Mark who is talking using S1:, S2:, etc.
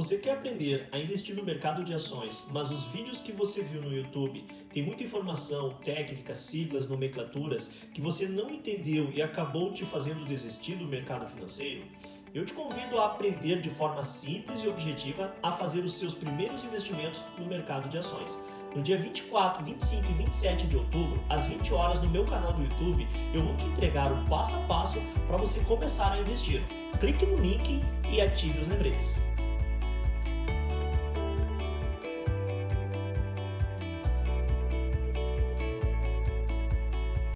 S1: Você quer aprender a investir no mercado de ações, mas os vídeos que você viu no YouTube tem muita informação, técnicas, siglas, nomenclaturas que você não entendeu e acabou te fazendo desistir do mercado financeiro? Eu te convido a aprender de forma simples e objetiva a fazer os seus primeiros investimentos no mercado de ações. No dia 24, 25 e 27 de outubro, às 20 horas no meu canal do YouTube, eu vou te entregar o passo a passo para você começar a investir. Clique no link e ative os lembretes.